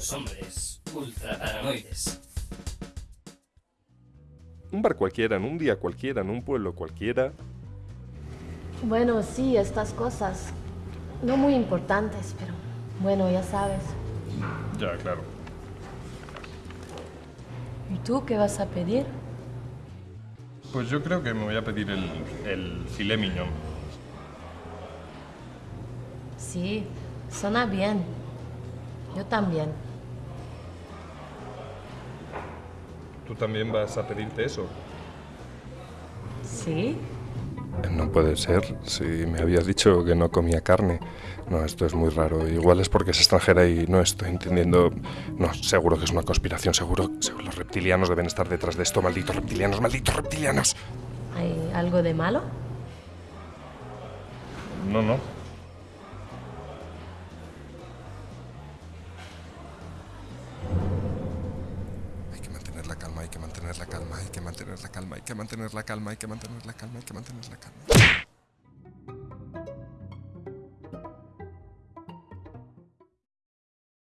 Estos hombres ultra paranoides. Un bar cualquiera, en un día cualquiera, en un pueblo cualquiera. Bueno, sí, estas cosas. No muy importantes, pero bueno, ya sabes. Ya, claro. ¿Y tú qué vas a pedir? Pues yo creo que me voy a pedir el, el filet mignon. Sí, suena bien. Yo también. ¿Tú también vas a pedirte eso? ¿Sí? No puede ser, si me habías dicho que no comía carne. No, esto es muy raro. Igual es porque es extranjera y no estoy entendiendo. No, seguro que es una conspiración, seguro. seguro los reptilianos deben estar detrás de esto. Malditos reptilianos, malditos reptilianos. ¿Hay algo de malo? No, no. Hay que mantener la calma, hay que mantener la calma, hay que mantener la calma, hay que mantener la calma, hay que mantener la calma.